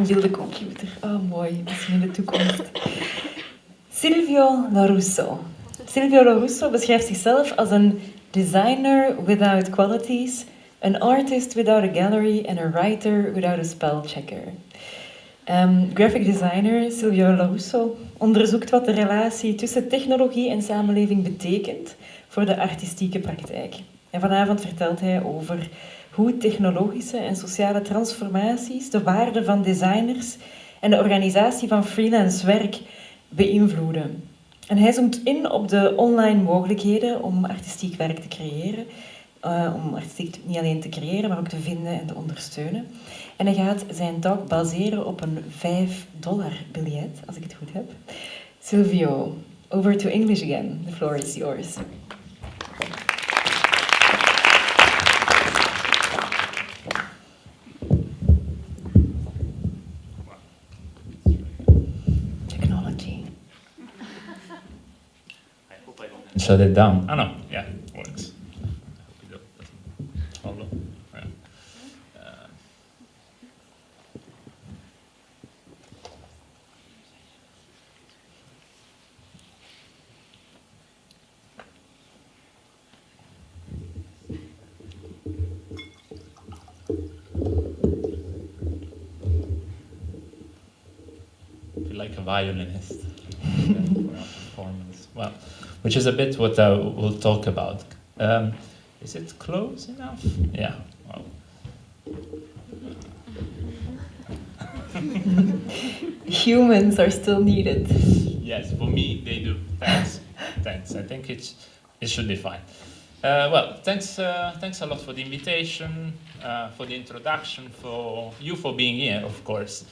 Een beeldencomputer. Oh, mooi. Misschien in de toekomst. Silvio Larusso. Silvio Larusso beschrijft zichzelf als een designer without qualities, an artist without a gallery and a writer without a spell checker. Um, graphic designer Silvio Larusso onderzoekt wat de relatie tussen technologie en samenleving betekent voor de artistieke praktijk. En vanavond vertelt hij over hoe technologische en sociale transformaties de waarde van designers en de organisatie van freelance werk beïnvloeden. En hij zoomt in op de online mogelijkheden om artistiek werk te creëren. Uh, om artistiek niet alleen te creëren, maar ook te vinden en te ondersteunen. En hij gaat zijn talk baseren op een 5 dollar biljet, als ik het goed heb. Silvio, over to English again. The floor is yours. Shut it down. Oh no, yeah, works. I feel like a violinist. Well which is a bit what I will talk about. Um, is it close enough? Yeah. Well. Humans are still needed. Yes, for me they do. Thanks. thanks. I think it's it should be fine. Uh, well, thanks, uh, thanks a lot for the invitation, uh, for the introduction, for you for being here, of course.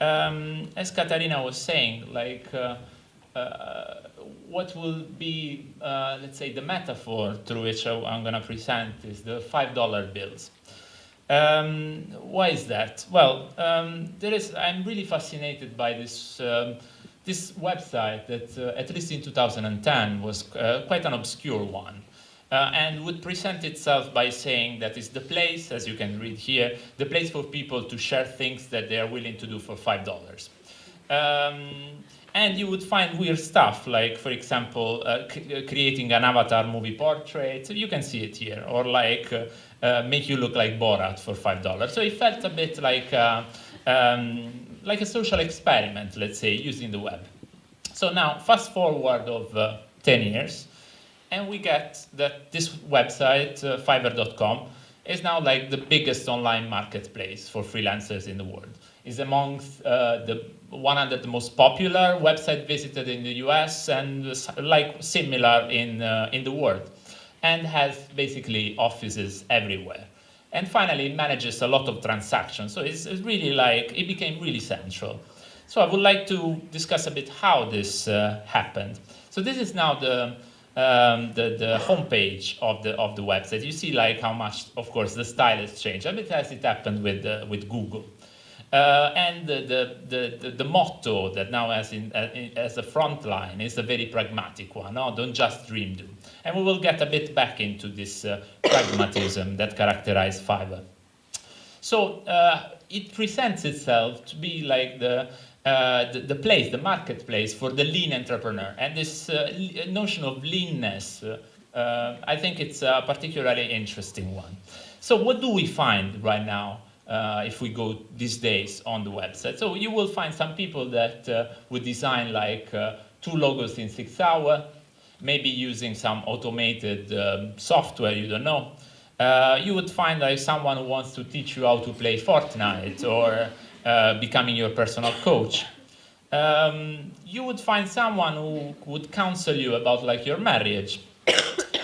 Um, as Katarina was saying, like uh, uh, what will be, uh, let's say, the metaphor through which I'm going to present is the $5 bills. Um, why is that? Well, um, there is, I'm really fascinated by this, um, this website that, uh, at least in 2010, was uh, quite an obscure one. Uh, and would present itself by saying that it's the place, as you can read here, the place for people to share things that they are willing to do for $5. And you would find weird stuff, like, for example, uh, uh, creating an avatar movie portrait. So you can see it here. Or like uh, uh, make you look like Borat for $5. So it felt a bit like, uh, um, like a social experiment, let's say, using the web. So now, fast forward of uh, 10 years, and we get that this website, Fiverr.com, is now like the biggest online marketplace for freelancers in the world. Is amongst the 100 most popular website visited in the US and like similar in, uh, in the world and has basically offices everywhere. And finally, it manages a lot of transactions. So it's, it's really like, it became really central. So I would like to discuss a bit how this uh, happened. So this is now the, um, the, the homepage of the, of the website. You see like how much, of course, the style has changed, a bit as it happened with, uh, with Google. Uh, and the, the, the, the, motto that now has in, uh, as a front line is a very pragmatic one. No, don't just dream do. And we will get a bit back into this uh, pragmatism that characterized Fiverr. So uh, it presents itself to be like the, uh, the, the, place, the marketplace for the lean entrepreneur. And this uh, notion of leanness, I think it's a particularly interesting one. So what do we find right now? Uh, if we go these days on the website. So you will find some people that uh, would design like uh, two logos in six hours, maybe using some automated um, software, you don't know. Uh, you would find like someone who wants to teach you how to play Fortnite or uh, becoming your personal coach. Um, you would find someone who would counsel you about like your marriage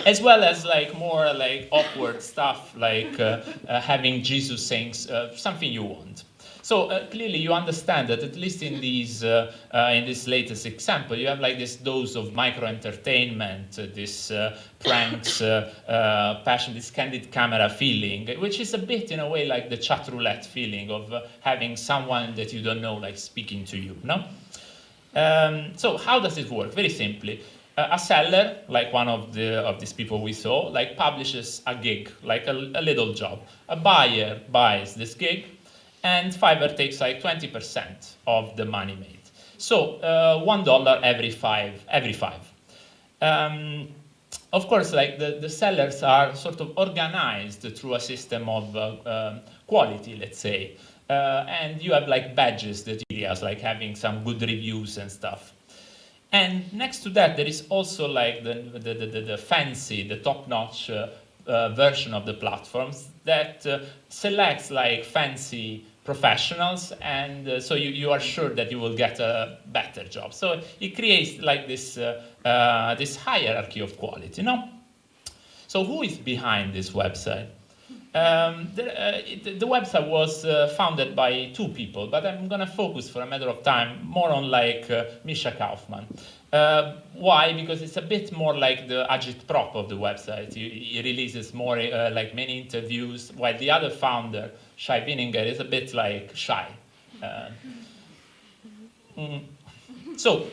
as well as like more like awkward stuff like uh, uh, having Jesus saying uh, something you want. So uh, clearly you understand that at least in these uh, uh, in this latest example, you have like this dose of micro entertainment, this pranks, passion, this candid camera feeling, which is a bit in a way like the chat roulette feeling of having someone that you don't know like speaking to you. No. Um, so how does it work? Very simply, a seller, like one of the of these people we saw, like publishes a gig, like a, a little job. A buyer buys this gig, and Fiverr takes like 20% of the money made. So uh, one dollar every five, every five. Um, of course, like the, the sellers are sort of organized through a system of uh, um, quality, let's say. Uh, and you have like badges that areas, like having some good reviews and stuff. And next to that, there is also like the, the, the, the fancy, the top-notch uh, uh, version of the platforms that uh, selects like fancy professionals and uh, so you, you are sure that you will get a better job. So it creates like this, uh, uh, this hierarchy of quality, you know? So who is behind this website? Um, the, uh, it, the, website was uh, founded by two people, but I'm going to focus for a matter of time more on like uh, Misha Kaufman. Uh, why? Because it's a bit more like the agitprop of the website. He, releases more uh, like many interviews, while the other founder, Shai Wininger, is a bit like shy. Mm. So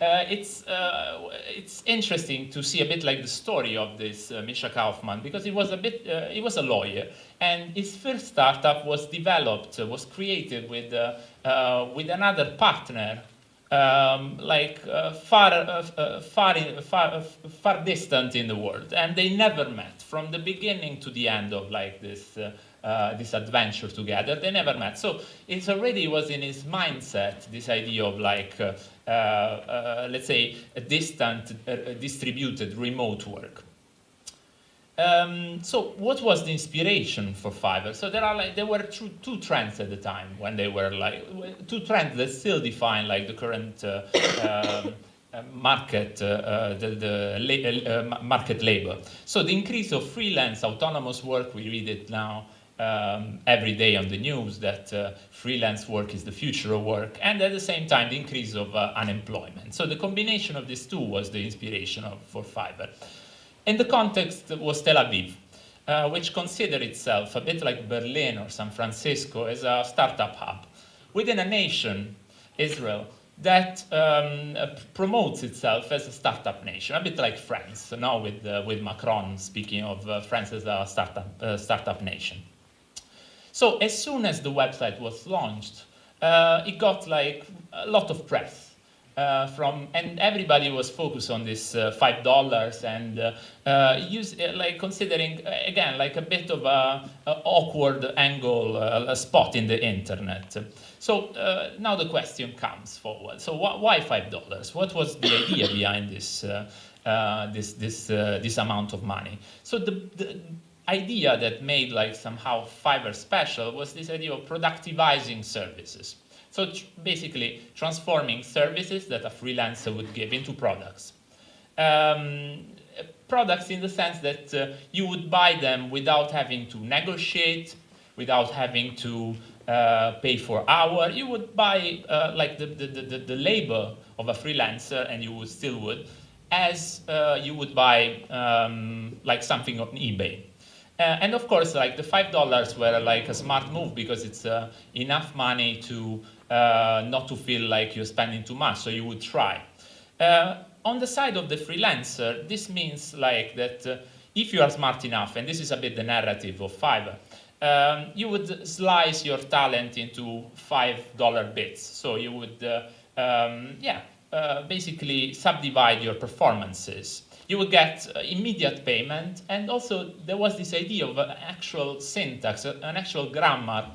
uh, it's uh, it's interesting to see a bit like the story of this uh, Misha Kaufman because he was a bit uh, he was a lawyer and his first startup was developed uh, was created with uh, with another partner um, like far far, in, far far distant in the world and they never met from the beginning to the end of like this uh, this adventure together. They never met. So it already was in his mindset, this idea of like, uh, uh, uh let's say, a distant, uh, distributed remote work. Um, so what was the inspiration for Fiverr? So there are like there were two, two trends at the time when they were like two trends that still define like the current uh, um, market, uh, uh, the, the uh, market labor. So the increase of freelance autonomous work, we read it now um, every day on the news that uh, freelance work is the future of work, and at the same time the increase of uh, unemployment. So the combination of these two was the inspiration of, for Fiverr. And the context was Tel Aviv, uh, which considered itself a bit like Berlin or San Francisco as a startup hub within a nation, Israel, that um, promotes itself as a startup nation, a bit like France, now with, uh, with Macron speaking of uh, France as a startup, uh, startup nation. So as soon as the website was launched, uh, it got like a lot of press. Uh, from and everybody was focused on this uh, five dollars and uh, uh use uh, like considering uh, again like a bit of a, a awkward angle a spot in the internet. So now the question comes forward. So wh why five dollars? What was the idea behind this this this this amount of money? So the, the idea that made like somehow Fiverr special was this idea of productivizing services. So tr basically transforming services that a freelancer would give into products. Um, products in the sense that uh, you would buy them without having to negotiate, without having to uh, pay for hour. You would buy uh, like the, the, the, the, labor of a freelancer and you would still would as uh, you would buy um, like something on eBay. Uh, and of course, like the five dollars were like a smart move because it's uh, enough money to uh, not to feel like you're spending too much, so you would try. Uh, on the side of the freelancer, this means like that uh, if you are smart enough, and this is a bit the narrative of Fiverr, um, you would slice your talent into five dollar bits. So you would, uh, um, yeah, basically subdivide your performances you would get uh, immediate payment. And also there was this idea of an actual syntax, uh, an actual grammar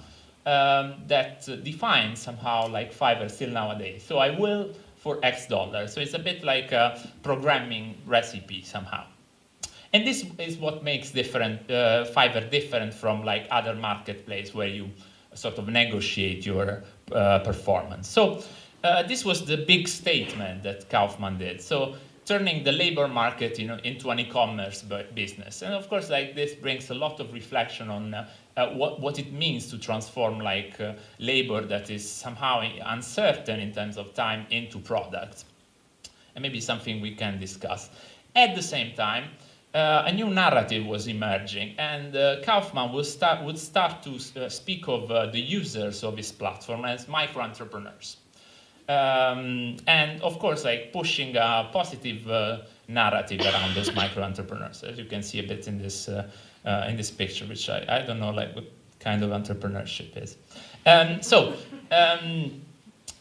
um, that defines somehow like Fiverr still nowadays. So I will for X dollars. So it's a bit like a programming recipe somehow. And this is what makes different uh, Fiverr different from like other marketplace where you sort of negotiate your uh, performance. So uh, this was the big statement that Kaufman did. So turning the labor market you know, into an e-commerce business. And of course, like this brings a lot of reflection on uh, uh, what, what it means to transform like uh, labor that is somehow uncertain in terms of time into products. And maybe something we can discuss. At the same time, uh, a new narrative was emerging and uh, Kaufman would start, would start to uh, speak of the users of his platform as micro-entrepreneurs. Um, and of course, like pushing a positive uh, narrative around those micro entrepreneurs, as you can see a bit in this uh, uh, in this picture, which I, I don't know, like what kind of entrepreneurship is. Um, so, um,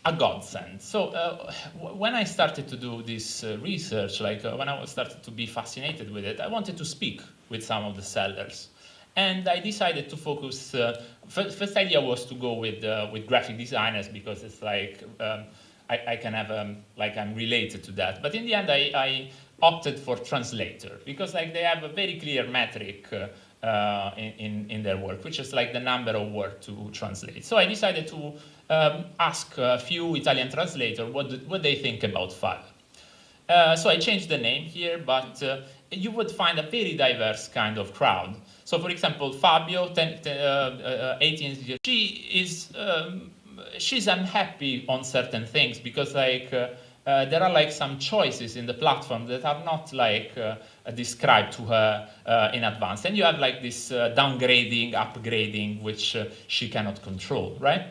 a godsend. So uh, when I started to do this uh, research, like uh, when I started to be fascinated with it, I wanted to speak with some of the sellers. And I decided to focus, uh, first, first, idea was to go with, uh, with graphic designers because it's like, um, I, I, can have, um, like I'm related to that. But in the end, I, I, opted for translator because like they have a very clear metric uh, uh, in, in their work, which is like the number of words to translate. So I decided to um, ask a few Italian translators what, what they think about Fiverr. Uh, so I changed the name here, but uh, you would find a very diverse kind of crowd. So for example, Fabio, ten, ten, uh, uh 18 years, she is, um, she's unhappy on certain things because like, uh, uh, there are like some choices in the platform that are not like uh, described to her uh, in advance. And you have like this uh, downgrading, upgrading, which uh, she cannot control, right?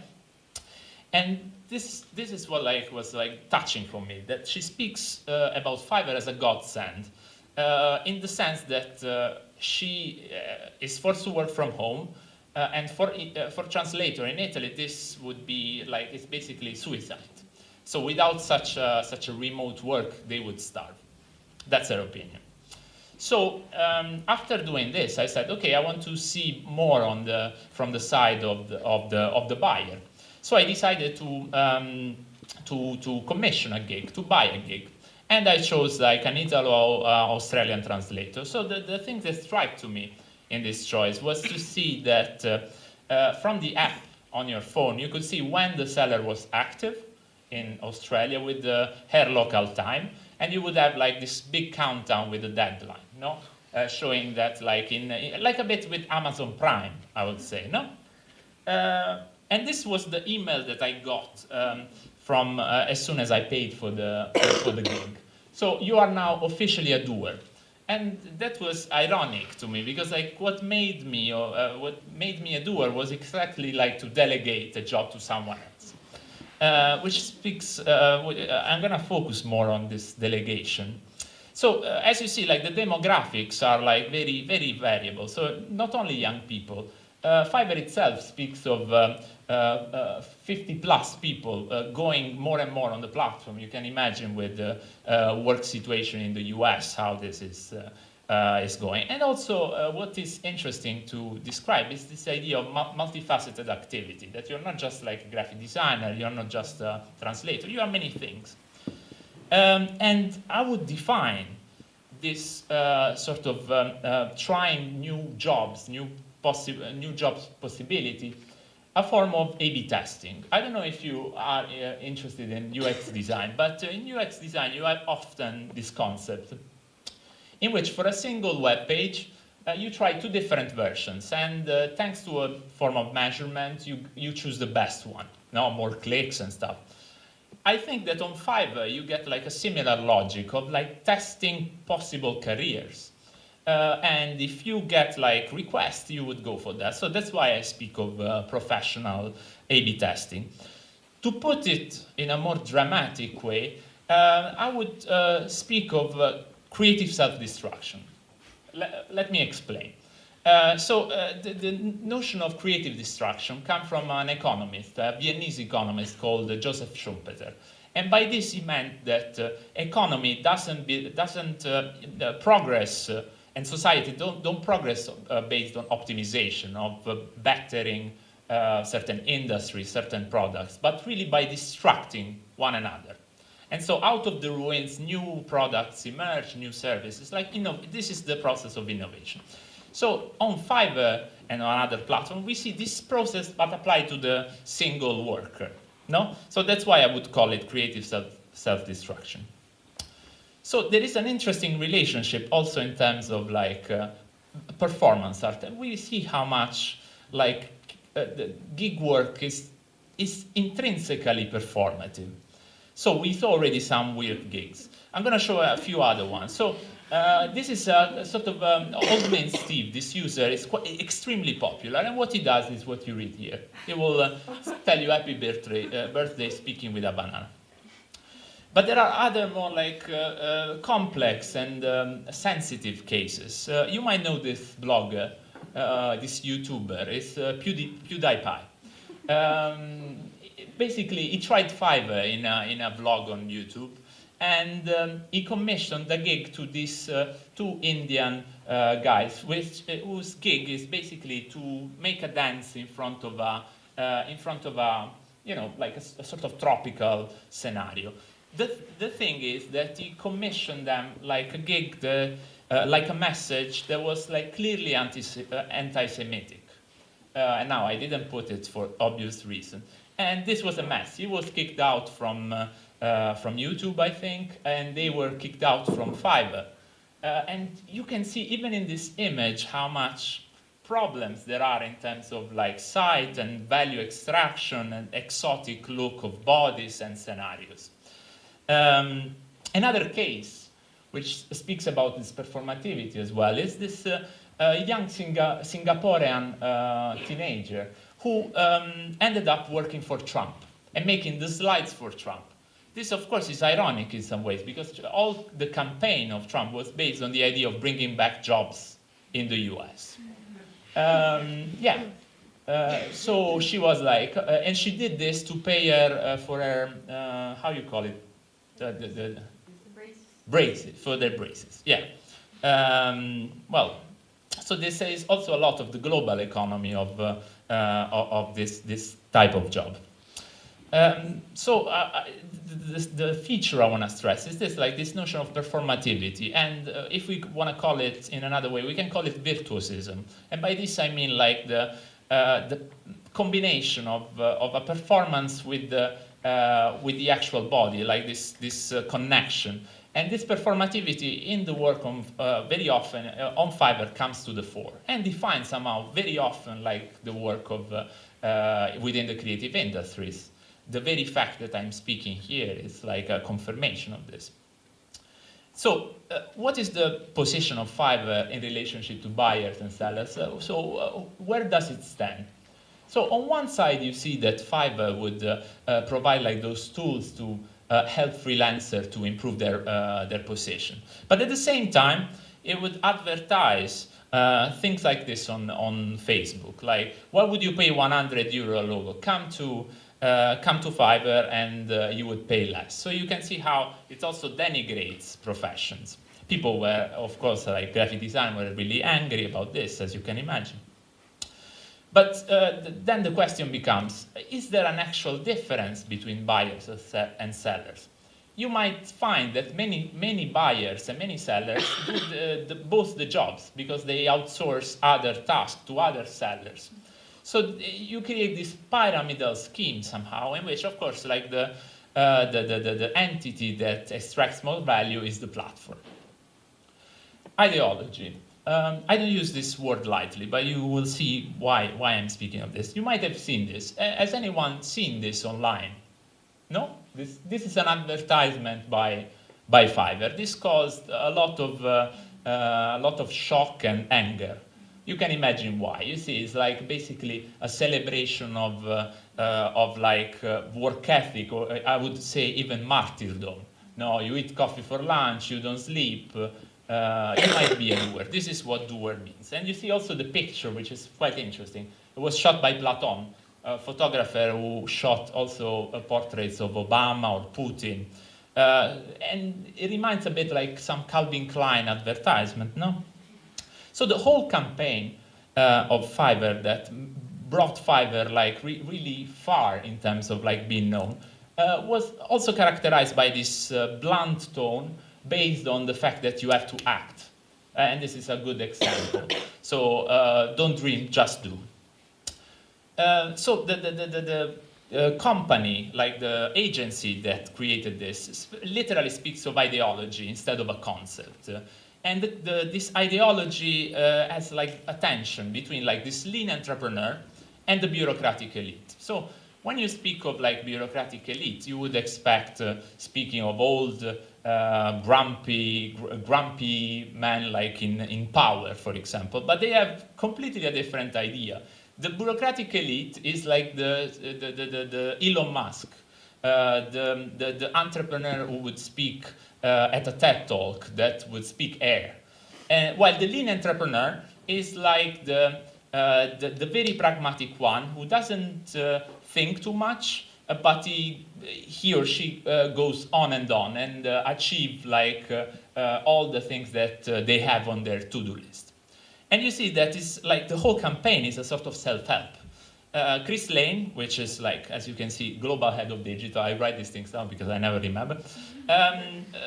And this, this is what like was like touching for me, that she speaks about Fiverr as a godsend, in the sense that she is forced to work from home, and for, for translator in Italy, this would be like, it's basically suicide so without such a, such a remote work, they would starve. That's her opinion. So um, after doing this, I said, okay, I want to see more on the, from the side of the, of the, of the buyer. So I decided to, um, to, to commission a gig, to buy a gig. And I chose like an Italo-Australian uh, translator. So the, the thing that struck to me in this choice was to see that uh, uh, from the app on your phone, you could see when the seller was active, in Australia with the her local time, and you would have like this big countdown with a deadline, no? Uh, showing that like in, in, like a bit with Amazon Prime, I would say, no? Uh, and this was the email that I got um, from uh, as soon as I paid for the for the gig. So you are now officially a doer, and that was ironic to me because like what made me or uh, what made me a doer was exactly like to delegate a job to someone else. Uh, which speaks, uh, uh, I'm to focus more on this delegation. So uh, as you see, like the demographics are like very, very variable. So not only young people, uh, Fiverr itself speaks of uh, 50 plus people going more and more on the platform. You can imagine with the work situation in the US, how this is uh, is going. And also uh, what is interesting to describe is this idea of multifaceted activity, that you're not just like a graphic designer, you're not just a translator, you are many things. Um, and I would define this uh, sort of um, uh, trying new jobs, new, new jobs possibility, a form of A-B testing. I don't know if you are uh, interested in UX design, but uh, in UX design you have often this concept in which for a single web page, uh, you try two different versions. And uh, thanks to a form of measurement, you, you choose the best one, no more clicks and stuff. I think that on Fiverr, you get like a similar logic of like testing possible careers. Uh, and if you get like requests, you would go for that. So that's why I speak of uh, professional A-B testing. To put it in a more dramatic way, uh, I would uh, speak of uh, creative self-destruction. Let me explain. Uh, so the, the, notion of creative destruction comes from an economist, a Viennese economist called Joseph Schumpeter. And by this he meant that economy doesn't, be, doesn't progress and society don't, don't progress uh, based on optimization of uh, bettering uh, certain industries, certain products, but really by distracting one another. And so out of the ruins, new products emerge, new services. Like, you know, this is the process of innovation. So on Fiverr and on other platforms, we see this process but applied to the single worker. No? So that's why I would call it creative self-destruction. So there is an interesting relationship also in terms of like uh, performance art. We see how much like uh, the gig work is, is intrinsically performative. So we saw already some weird gigs. I'm going to show a few other ones. So uh, this is a, a sort of um, old man Steve. This user is quite extremely popular, and what he does is what you read here. He will uh, tell you happy birthday, uh, birthday speaking with a banana. But there are other more like uh, uh, complex and um, sensitive cases. Uh, you might know this blogger, uh, this YouTuber, it's uh, Pewdie, PewDiePie. Um, basically, he tried Fiverr in a, in a vlog on YouTube, and um, he commissioned a gig to these uh, two Indian uh, guys, which, uh, whose gig is basically to make a dance in front of a, uh, in front of a, you know, like a, a sort of tropical scenario. The, the thing is that he commissioned them like a gig, the, uh, like a message that was like clearly anti, uh, anti-Semitic. Uh, and now I didn't put it for obvious reason. And this was a mess. He was kicked out from, uh, from YouTube, I think, and they were kicked out from Fiverr. And you can see even in this image how much problems there are in terms of like site and value extraction and exotic look of bodies and scenarios. Um, another case which speaks about this performativity as well is this uh, uh, young Singa Singaporean uh, teenager who um, ended up working for Trump and making the slides for Trump. This, of course, is ironic in some ways because all the campaign of Trump was based on the idea of bringing back jobs in the US. Um, yeah. Uh, so she was like, uh, and she did this to pay her uh, for her, uh, how you call it? The, the, the braces, for their braces, yeah. Um, well, so this is also a lot of the global economy of, uh, uh, of this, this type of job. Um, so uh, the, the, feature I want to stress is this, like this notion of performativity, and uh, if we want to call it in another way, we can call it virtuosism. And by this I mean like the, uh, the combination of, uh, of a performance with the, uh, with the actual body, like this, this uh, connection. And this performativity in the work on, very often on Fiverr comes to the fore and defines somehow very often like the work of within the creative industries the very fact that I'm speaking here is like a confirmation of this. So uh, what is the position of Fiverr in relationship to buyers and sellers? Uh, so uh, where does it stand? So on one side, you see that Fiverr would uh, uh, provide like those tools to uh, help freelancers to improve their, their position. But at the same time, it would advertise things like this on, on Facebook, like, what would you pay 100 euro logo? Come to uh, come to Fiverr and uh, you would pay less. So you can see how it also denigrates professions. People were, of course, like graphic design were really angry about this, as you can imagine. But uh, th then the question becomes, is there an actual difference between buyers and sellers? You might find that many, many buyers and many sellers do the, the, both the jobs because they outsource other tasks to other sellers. So you create this pyramidal scheme somehow in which, of course, like the, uh, the, the, the, the entity that extracts more value is the platform. Ideology. Um, I don't use this word lightly, but you will see why, why I'm speaking of this. You might have seen this. Has anyone seen this online? No? This, this is an advertisement by, by Fiverr. This caused a lot of, uh, uh, a lot of shock and anger you can imagine why. You see, it's like basically a celebration of, uh, uh, of like uh, work ethic, or uh, I would say even martyrdom. No, you eat coffee for lunch, you don't sleep, uh, might be a doer. This is what doer means. And you see also the picture, which is quite interesting. It was shot by Platon, a photographer who shot also uh, portraits of Obama or Putin. and it reminds a bit like some Calvin Klein advertisement, no? So the whole campaign uh, of Fiverr that brought Fiverr like re really far in terms of like being known uh, was also characterized by this uh, blunt tone based on the fact that you have to act. and this is a good example. So uh, don't dream, just do. Uh, so the, the, the, the uh, company, like the agency that created this, literally speaks of ideology instead of a concept. And the, the, this ideology uh, has like a tension between like this lean entrepreneur and the bureaucratic elite. So when you speak of like bureaucratic elite, you would expect, uh, speaking of old, uh, grumpy, gr grumpy men like in, in power, for example, but they have completely a different idea. The bureaucratic elite is like the, the, the, the, the Elon Musk, uh, the, the, the entrepreneur who would speak uh, at a TED talk that would speak air. And while the lean entrepreneur is like the, uh, the, the, very pragmatic one who doesn't uh, think too much, uh, but he, he or she uh, goes on and on and uh, achieve like all the things that they have on their to-do list. And you see that is like the whole campaign is a sort of self-help. Uh, Chris Lane, which is like, as you can see, global head of digital. I write these things down because I never remember. Um, uh,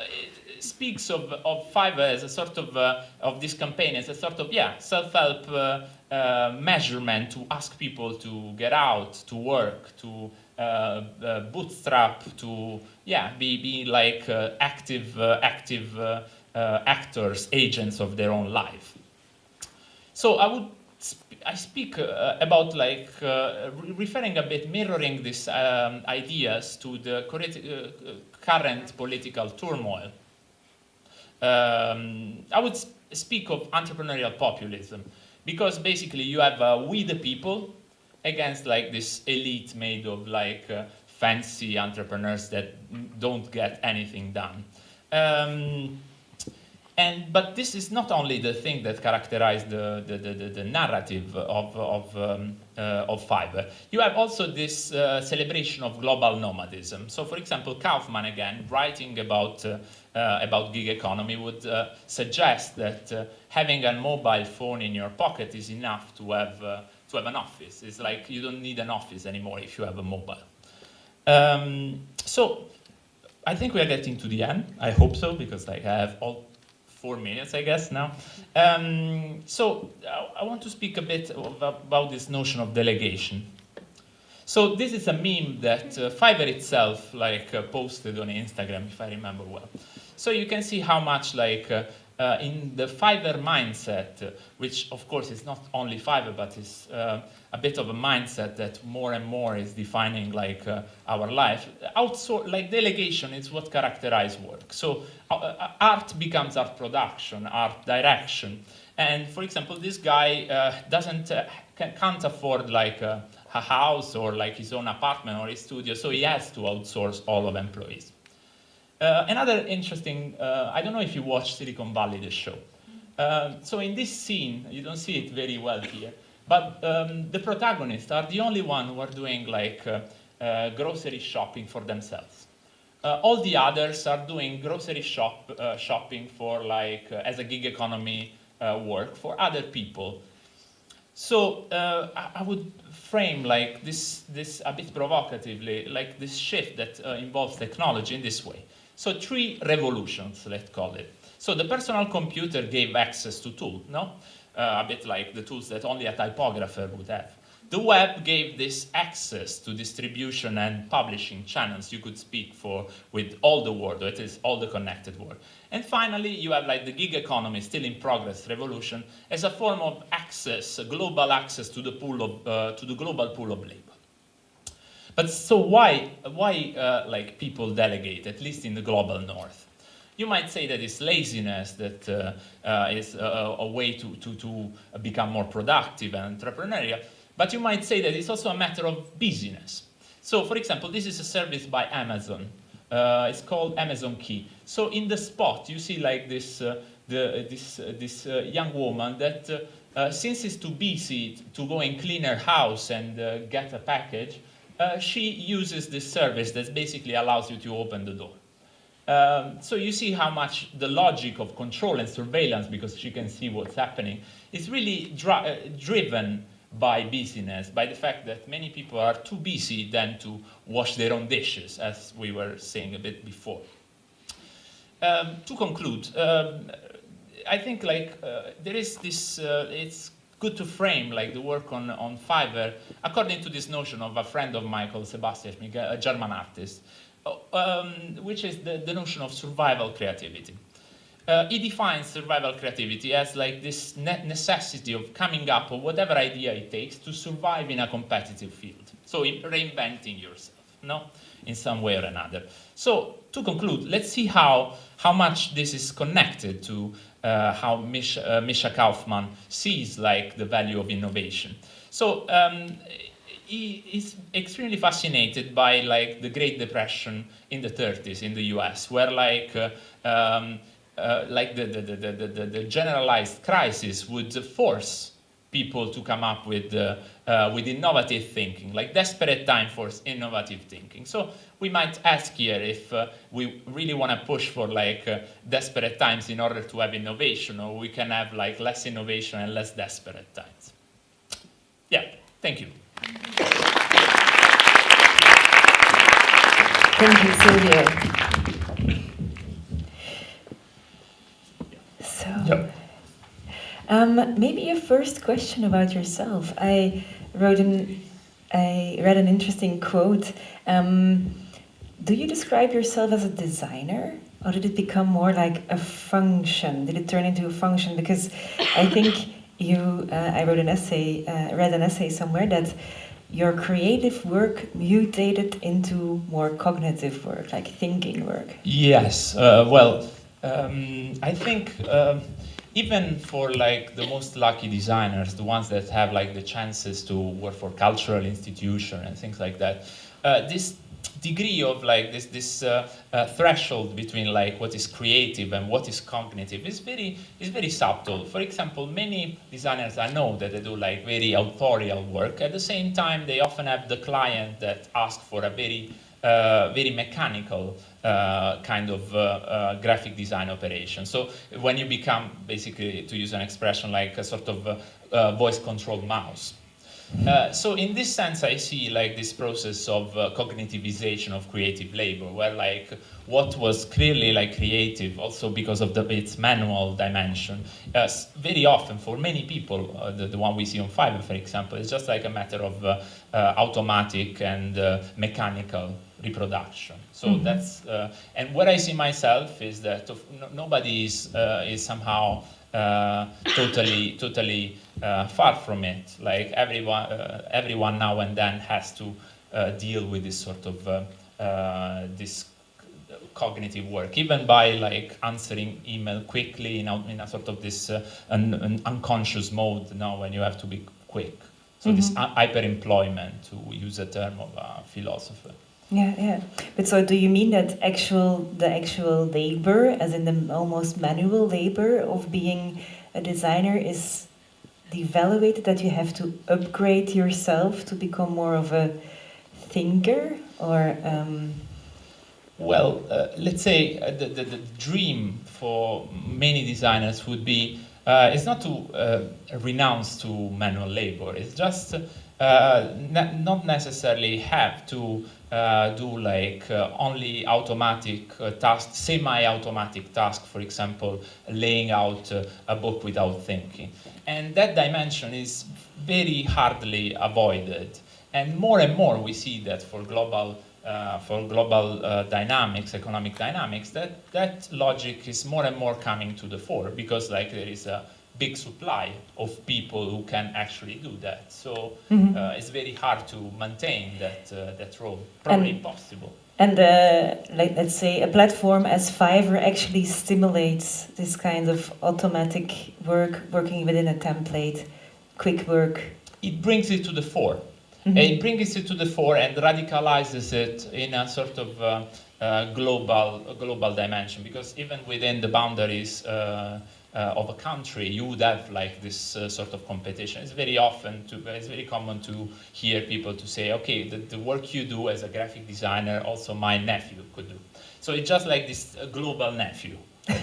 speaks of, of Fiverr as a sort of, uh, of this campaign as a sort of, yeah, self-help uh, uh, measurement to ask people to get out, to work, to uh, bootstrap, to, yeah, be, be like active, active actors, agents of their own life. So I would I speak uh, about like uh, re referring a bit, mirroring these um, ideas to the uh, current political turmoil. Um, I would speak of entrepreneurial populism because basically you have uh, we the people against like this elite made of like uh, fancy entrepreneurs that don't get anything done. Um, and, but this is not only the thing that characterized the, the, the, the narrative of, of, um, uh, of Fiverr. You have also this uh, celebration of global nomadism. So for example, Kaufman again, writing about, uh about gig economy would uh, suggest that uh, having a mobile phone in your pocket is enough to have, to have an office. It's like you don't need an office anymore if you have a mobile. Um, so I think we are getting to the end. I hope so, because like, I have all four minutes, I guess, now. Um, so I, I want to speak a bit of, about this notion of delegation. So this is a meme that uh, Fiverr itself like uh, posted on Instagram, if I remember well. So you can see how much like uh, uh, in the Fiverr mindset, which of course is not only Fiverr, but is uh, a bit of a mindset that more and more is defining like uh, our life. Outsource, like delegation is what characterizes work. So uh, uh, art becomes art production, art direction. And for example, this guy doesn't, can't afford like a, a house or like his own apartment or his studio, so he has to outsource all of employees. Uh, another interesting, uh, I don't know if you watch Silicon Valley, the show. Uh, so in this scene, you don't see it very well here, but um, the protagonists are the only one who are doing like uh, uh, grocery shopping for themselves. Uh, all the others are doing grocery shop, shopping for like, as a gig economy work for other people. So I, I would frame like this, this a bit provocatively, like this shift that uh, involves technology in this way. So three revolutions, let's call it. So the personal computer gave access to tools, no? Uh, a bit like the tools that only a typographer would have. The web gave this access to distribution and publishing channels you could speak for with all the world, or it is all the connected world. And finally, you have like the gig economy, still in progress revolution, as a form of access, global access to the pool of, uh, to the global pool of labor. But so why, why uh, like people delegate, at least in the global north? You might say that it's laziness that uh, uh, is a, a, way to, to, to become more productive and entrepreneurial, but you might say that it's also a matter of busyness. So for example, this is a service by Amazon. Uh, it's called Amazon Key. So in the spot, you see like this, uh, the, this, uh, this young woman that since it's too busy to go and clean her house and get a package, uh, she uses this service that basically allows you to open the door. Um, so you see how much the logic of control and surveillance, because she can see what's happening, is really dri uh, driven by busyness, by the fact that many people are too busy then to wash their own dishes, as we were saying a bit before. Um, to conclude, um, I think like uh, there is this, uh, it's good to frame like the work on, on Fiverr according to this notion of a friend of Michael Sebastian a German artist, um, which is the, the notion of survival creativity. Uh, he defines survival creativity as like this ne necessity of coming up with whatever idea it takes to survive in a competitive field. So reinventing yourself, no, in some way or another. So to conclude, let's see how, how much this is connected to uh, how Misha, uh, Misha Kaufman sees like the value of innovation. So um, he is extremely fascinated by like the Great Depression in the 30s in the US, where like uh, um, uh, like the, the, the, the, the generalized crisis would force people to come up with, uh, uh, with innovative thinking, like desperate time for innovative thinking. So we might ask here if uh, we really want to push for like uh, desperate times in order to have innovation, or we can have like less innovation and less desperate times. Yeah, thank you. Thank you, Silvio. So, Yep. um, maybe a first question about yourself. I wrote an, I read an interesting quote. Um, do you describe yourself as a designer, or did it become more like a function? Did it turn into a function? Because I think you, uh, I wrote an essay, uh, read an essay somewhere that your creative work mutated into more cognitive work, like thinking work. Yes, uh, well, um, I think um, even for like the most lucky designers, the ones that have like the chances to work for cultural institution and things like that, uh, this degree of like this this uh, uh, threshold between like what is creative and what is cognitive is very is very subtle. For example, many designers I know that they do like very authorial work. At the same time, they often have the client that ask for a very uh, very mechanical uh, kind of uh, uh, graphic design operation. So when you become basically, to use an expression like a sort of uh, uh, voice controlled mouse. So in this sense, I see like this process of cognitivization of creative labor, where like what was clearly like creative, also because of the, its manual dimension, very often for many people, the, the one we see on Fiverr, for example, is just like a matter of automatic and mechanical reproduction. So Mhm. that's uh, and what I see myself is that of, no, nobody is uh, is somehow uh, totally totally uh, far from it. Like everyone uh, everyone now and then has to uh, deal with this sort of uh, uh, this cognitive work, even by like answering email quickly in a, in a sort of this uh, an, an unconscious mode now when you have to be quick. So this Mhm. hy- hyper-employment, to use a term of a philosopher. Yeah, yeah. But so, do you mean that actual the actual labor, as in the almost manual labor of being a designer, is devaluated? That you have to upgrade yourself to become more of a thinker, or um, Well, uh, let's say uh, the, the, the dream for many designers would be uh, it's not to uh, renounce to manual labor. It's just uh, not necessarily have to uh, do like uh, only automatic uh, tasks, semi-automatic task, for example, laying out uh, a book without thinking. And that dimension is very hardly avoided. And more and more we see that for global uh, for global dynamics, economic dynamics, that, that logic is more and more coming to the fore because like there is a big supply of people who can actually do that. So Mhm. uh, it's very hard to maintain that, uh, that role, probably And- impossible. and uh, like let's say a platform as Fiverr actually stimulates this kind of automatic work, working within a template, quick work. It brings it to the fore. Mhm. It brings it to the fore and radicalizes it in a sort of uh, uh, global global dimension because even within the boundaries uh, uh, of a country, you would have like this uh, sort of competition. It's very often to it's very common to hear people to say, okay, the, the work you do as a graphic designer, also my nephew could do. So it's just like this uh, global nephew.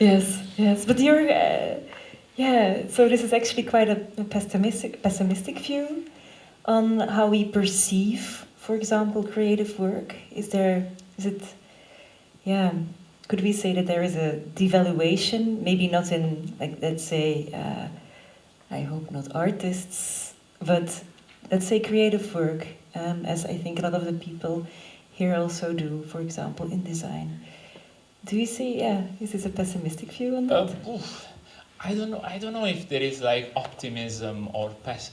Yes, yes, but you're, uh, yeah. So this is actually quite a, a pessimistic, pessimistic view on how we perceive, for example, creative work. Is there, is it, yeah? Could we say that there is a devaluation? Maybe not in, like, let's say, uh, I hope not artists, but let's say creative work, um, as I think a lot of the people here also do. For example, in design. Do you see? Yeah, is this a pessimistic view on Uh, that? oof. I don't know. I don't know if there is like optimism or pes-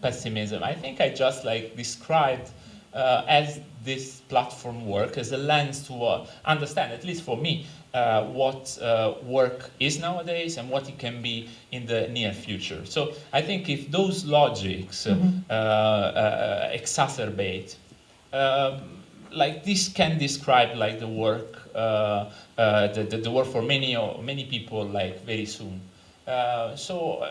pessimism. I think I just like described uh, as this platform work as a lens to uh, understand, at least for me, uh, what uh, work is nowadays and what it can be in the near future. So I think if those logics uh, uh, exacerbate um, like this can describe like the work uh, uh, the, the, the, work for many many people like very soon. Uh, so um,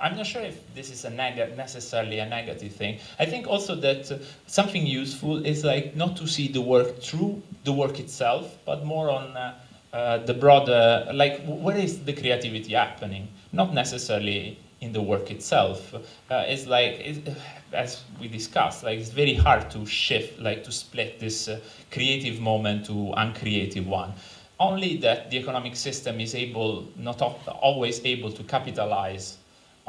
I'm not sure if this is a necessarily a negative thing. I think also that uh, something useful is like not to see the work through the work itself, but more on uh, uh, the broader, like where is the creativity happening? Not necessarily in the work itself. Uh, it's like, it's, as we discussed, like it's very hard to shift, like to split this uh, creative moment to uncreative one only that the economic system is able, not always able to capitalize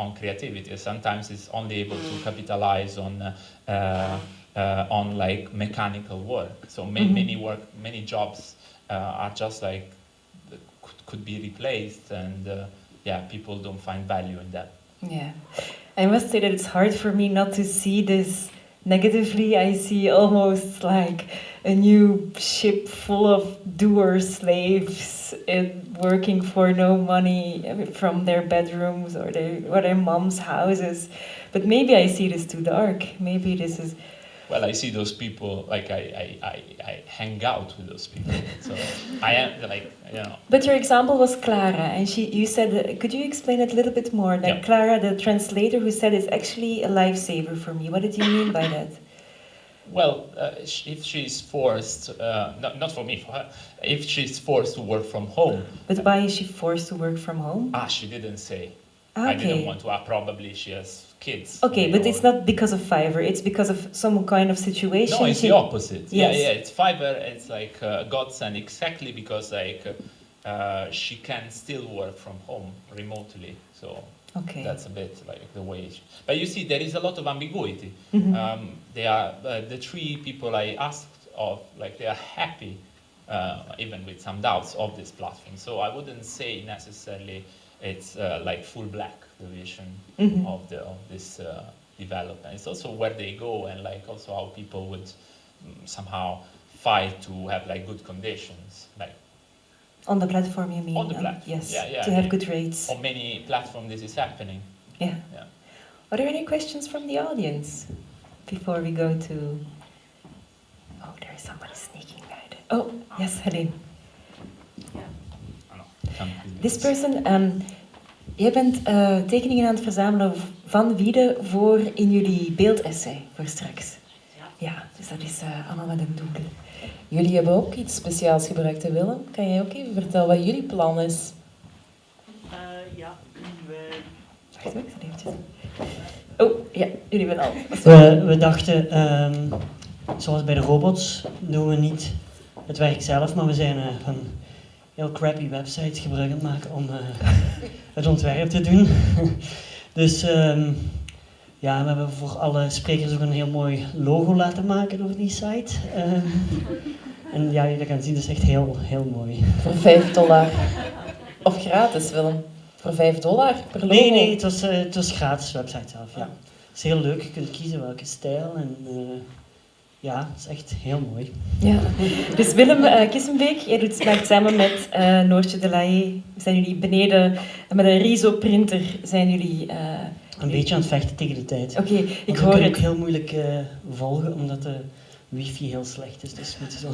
on creativity. Sometimes it's only able to mm. capitalize on uh, uh, on like mechanical work. So many, mm -hmm. many work, many jobs uh, are just like could, could be replaced, and uh, yeah, people don't find value in that. Yeah, I must say that it's hard for me not to see this negatively. I see almost like a new ship full of doer slaves and working for no money from their bedrooms or their or their mom's houses. But maybe I see this too dark. Maybe this is. Well, I see those people like I, I, I, I hang out with those people. So I am like you know. But your example was Clara, and she you said could you explain it a little bit more? Like yeah. Clara, the translator, who said it's actually a lifesaver for me. What did you mean by that? well, uh, if she's forced, uh, not, not for me, for her, if she's forced to work from home. But why is she forced to work from home? Ah, she didn't say. Okay. I didn't want to. Uh, probably she has kids. Okay, but it's not because of Fiverr. It's because of some kind of situation. No, it's she... the opposite. Yes. Yeah, yeah. It's Fiverr. It's like uh, godsend exactly because like uh, she can still work from home remotely. So Okay. That's a bit like the way. But you see, there is a lot of ambiguity. Mm -hmm. um, they are uh, the three people I asked of, like they are happy, uh, even with some doubts of this platform. So I wouldn't say necessarily it's uh, like full black the vision mm -hmm. of the of this uh, development. It's also where they go and like also how people would um, somehow fight to have like good conditions, like on the platform, you mean? On the platform, yes. Yeah, yeah. To have good rates. On many platforms, this is happening. Yeah. yeah. Are there any questions from the audience before we go to? Oh, there is somebody sneaking right. Oh, yes, Helene. This person, um, jij bent uh, tekeningen aan het verzamelen van Wiede voor in jullie beeldessay voor straks. Ja, ja dus dat is uh, allemaal met een doel. Jullie hebben ook iets speciaals gebruikt, hè Willem? Kan jij ook even vertellen wat jullie plan is? Uh, ja, wij... Wacht even, Oh, ja, jullie zijn al. We, we dachten, um, zoals bij de robots, doen we niet het werk zelf, maar we zijn uh, van heel crappy websites gebruik aan maken om uh, het ontwerp te doen. dus um, ja, we hebben voor alle sprekers ook een heel mooi logo laten maken over die site. Um, en ja, je kan zien, dat is echt heel, heel mooi. Voor 5 dollar. Of gratis, Willem. Voor 5 dollar per logo? Nee, nee, het was, uh, het was gratis website zelf, ja. Het is heel leuk, je kunt kiezen welke stijl en... Uh, ja, het is echt heel mooi. Ja. Dus Willem uh, Kissenbeek, jij doet, maakt samen met uh, Noortje de Laye, zijn jullie beneden met een Riso-printer, zijn jullie... Uh, een beetje aan het vechten tegen de tijd. Oké, okay, ik hoor het. ook heel moeilijk volgen, omdat de wifi heel slecht is. Dus moet zo.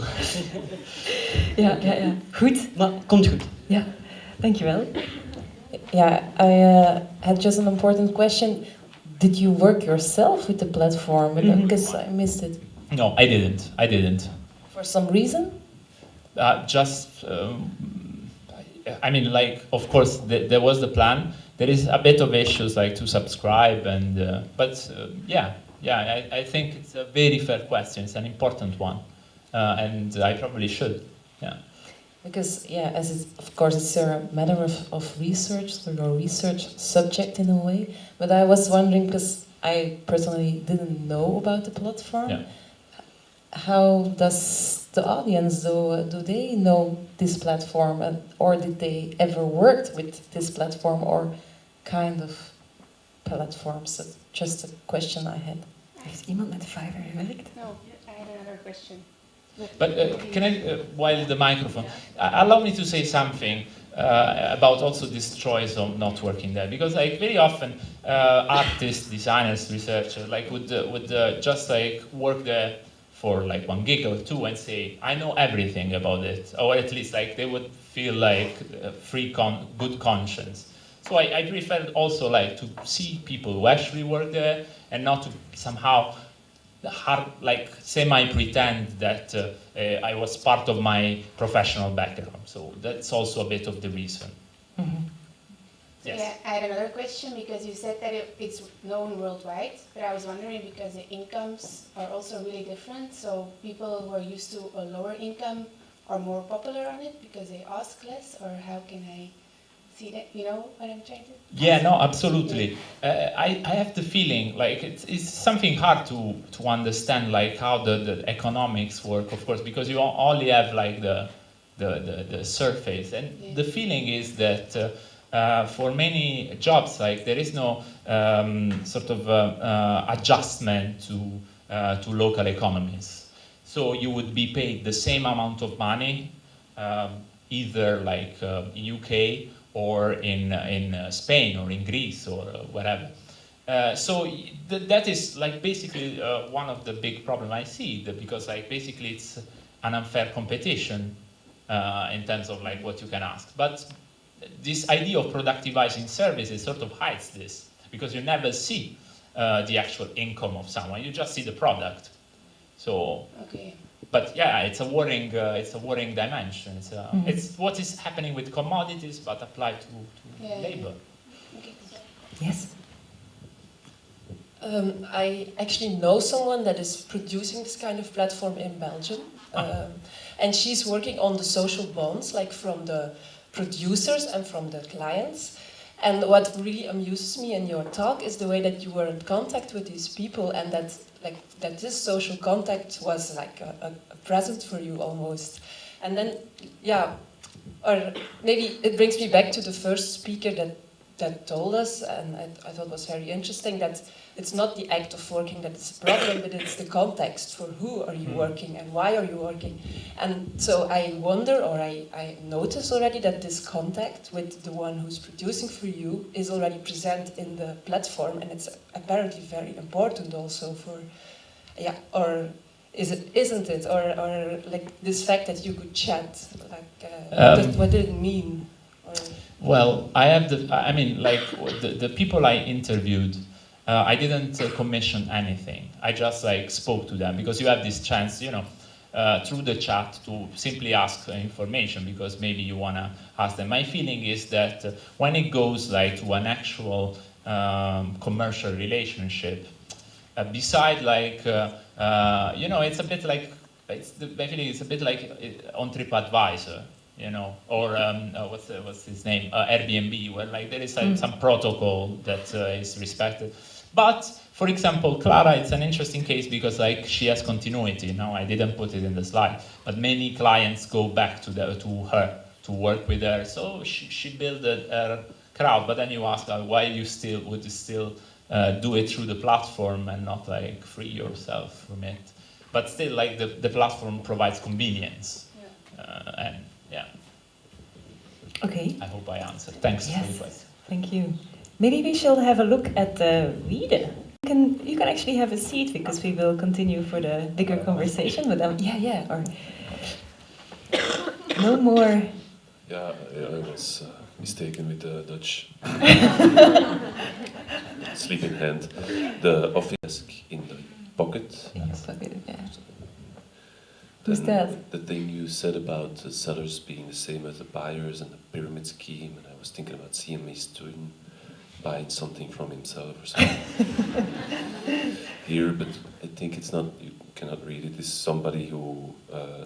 ja, ja, ja. Goed. Maar komt goed. Ja, dankjewel. Yeah, I uh, had just an important question. Did you work yourself with the platform? Because mm -hmm. I missed it. No, I didn't. I didn't. For some reason? Uh, just, um, I mean, like, of course, th there was the plan. There is a bit of issues like to subscribe, and uh, but uh, yeah, yeah, I, I, think it's a very fair question. It's an important one, uh, and I probably should. Yeah. Because yeah, as it's, of course it's a matter of, of research, so your research subject in a way. But I was wondering because I personally didn't know about the platform. Yeah how does the audience do? Do they know this platform, and, or did they ever worked with this platform or kind of platforms? That's just a question I had. Heeft iemand met Fiverr gewerkt? No, I had another question. But uh, can I, uh, while the microphone, uh, allow me to say something uh, about also this choice of not working there, because like very often uh, artists, designers, researchers like would uh, would just like work there for like one gig or two and say, I know everything about it, or at least like they would feel like a free con good conscience. So I, I prefer also like to see people who actually work there and not to somehow hard, like semi-pretend that uh, uh, I was part of my professional background. So that's also a bit of the reason. Yes. Yeah, I had another question because you said that it, it's known worldwide, but I was wondering because the incomes are also really different. So people who are used to a lower income are more popular on it because they ask less, or how can I see that? You know what I'm trying to? Yeah, no, absolutely. Uh, I, I have the feeling like it's, it's something hard to to understand like how the, the economics work, of course, because you only have like the the, the, the surface, and yeah. the feeling is that. Uh, uh, for many jobs, like there is no um, sort of uh, uh, adjustment to, uh, to local economies. So you would be paid the same amount of money, um, either like in UK or in, in Spain or in Greece or whatever. Uh, so th that is like basically uh, one of the big problem I see because like basically it's an unfair competition uh, in terms of like what you can ask. But this idea of productivizing services sort of hides this because you never see uh, the actual income of someone. You just see the product. So, okay. but yeah, it's a worrying, uh, it's a worrying dimension. It's, uh, mm -hmm. it's what is happening with commodities, but applied to, to yeah, labor. Yeah. Okay. Yes. Um, I actually know someone that is producing this kind of platform in Belgium, ah. um, and she's working on the social bonds, like from the producers and from the clients. And what really amuses me in your talk is the way that you were in contact with these people and that like that this social contact was like a, a present for you almost. And then, yeah, or maybe it brings me back to the first speaker that, that told us, and I, I thought was very interesting, that it's not the act of working that is a problem, but it's the context for who are you hmm. working and why are you working. And so I wonder, or I, I notice already that this contact with the one who's producing for you is already present in the platform and it's apparently very important also for, yeah, or is it, isn't it? Or, or like this fact that you could chat, like, uh, um, what did it mean? Or, well, I have the, I mean, like, the, the people I interviewed, uh, I didn't uh, commission anything. I just like spoke to them because you have this chance, you know, uh, through the chat to simply ask information because maybe you want to ask them. My feeling is that uh, when it goes like to an actual um, commercial relationship, uh, beside like, uh, you know, it's a bit like, it's my feeling is a bit like on TripAdvisor you know, or um, uh, what's, the, what's his name, uh, Airbnb, where like there is mm. some protocol that uh, is respected. But for example, Clara, it's an interesting case because like she has continuity. Now I didn't put it in the slide, but many clients go back to the, to her to work with her. So she, she built a, a crowd. But then you ask her why you still would you still uh, do it through the platform and not like free yourself from it. But still, like the, the platform provides convenience, yeah. Uh, and yeah. Okay. I hope I answered. Thanks yes. for the question. Thank you. Maybe we should have a look at the reader. You can, you can actually have a seat because we will continue for the bigger conversation with them. Yeah, yeah, or no more. Yeah, yeah I was uh, mistaken with the Dutch sleep in hand. The office desk in the pocket. In your pocket, yeah. Who's that? The thing you said about the sellers being the same as the buyers and the pyramid scheme, and I was thinking about CMA student buying something from himself or something. Here, but I think it's not, you cannot read it, it's somebody who uh,